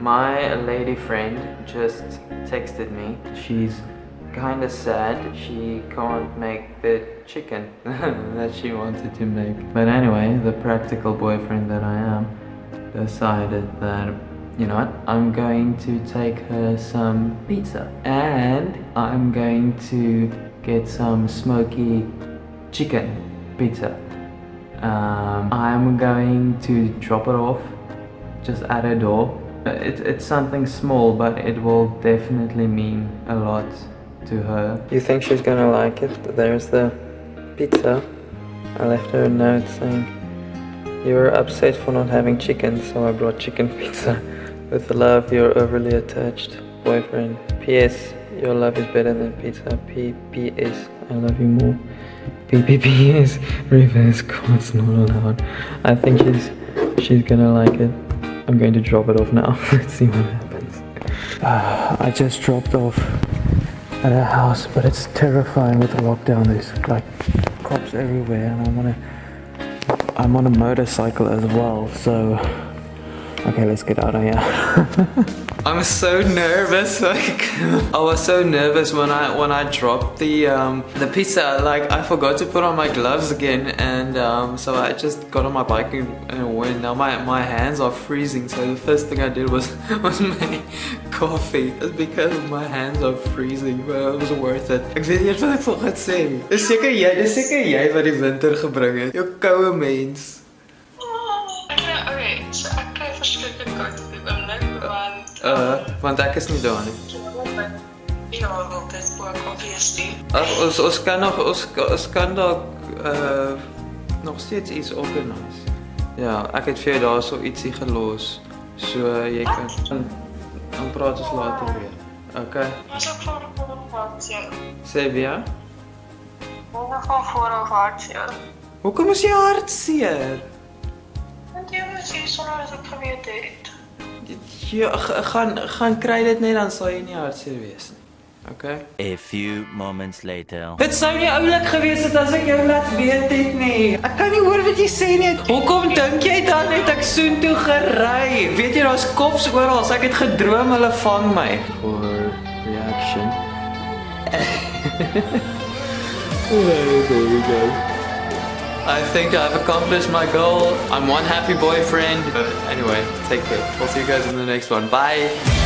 My lady friend just texted me. She's kind of sad. She can't make the chicken that she wanted to make. But anyway, the practical boyfriend that I am decided that you know what? I'm going to take her some pizza and I'm going to get some smoky chicken pizza. Um, I'm going to drop it off just at her door. Uh, it, it's something small, but it will definitely mean a lot to her. You think she's gonna like it? There's the pizza. I left her a note saying, You were upset for not having chicken, so I brought chicken pizza. With love, your overly attached boyfriend. P.S. Your love is better than pizza. P.P.S. I love you more. P.P.P.S. Reverse cards not allowed. I think she's she's gonna like it. I'm going to drop it off now. Let's see what happens. Uh, I just dropped off at a house, but it's terrifying with the lockdown. There's like cops everywhere, and I wanna. I'm on a motorcycle as well, so. Okay, let's get out of here. I'm so nervous. Like, I was so nervous when I when I dropped the um, the pizza. Like, I forgot to put on my gloves again, and um, so I just got on my bike and, and went. Now my my hands are freezing. So the first thing I did was was make coffee. It's because my hands are freezing, but it was worth it. Ek weet nie wat ek vir gaan sê nie. Dis seker jy, dis seker wat die winter gebring het. Jou mens. Okay, so ek kry verskriklik koud op die oomblik want Uh, want ek is nie daar nie. ja, wel dit is ook obviously. Ag ons ons kan nog ons ons kan dalk uh nog steeds iets organise. Ja, ek het vir jou daarso ietsie gelos. So jy kan dan, dan praat ons later weer. Okay. Was ook voor ja. Sê weer. Nog van voor of hart ja. Hoekom is jy hartseer? Sê sonder as ek geweet het. Ja, gaan gaan kry dit net dan sal jy nie hartseer wees nie. Okay. A few moments later. Dit sou nie oulik gewees het as ek jou laat weet het nie. Ek kan nie hoor wat jy sê nie. Hoekom dink jy dan het ek soontoe gery? Weet jy daar's kops oral. Ek het gedroom hulle vang my. For reaction. there we go. I think I've accomplished my goal. I'm one happy boyfriend. But anyway, take care. We'll see you guys in the next one. Bye.